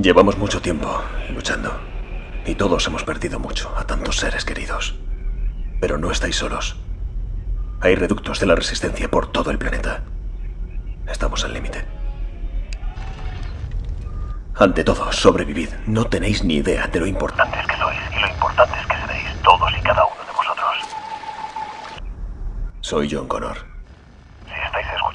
Llevamos mucho tiempo luchando. Y todos hemos perdido mucho a tantos seres queridos. Pero no estáis solos. Hay reductos de la resistencia por todo el planeta. Estamos al límite. Ante todo, sobrevivid. No tenéis ni idea de lo importantes que sois y lo importantes que seréis todos y cada uno de vosotros. Soy John Connor. Si estáis escuchando.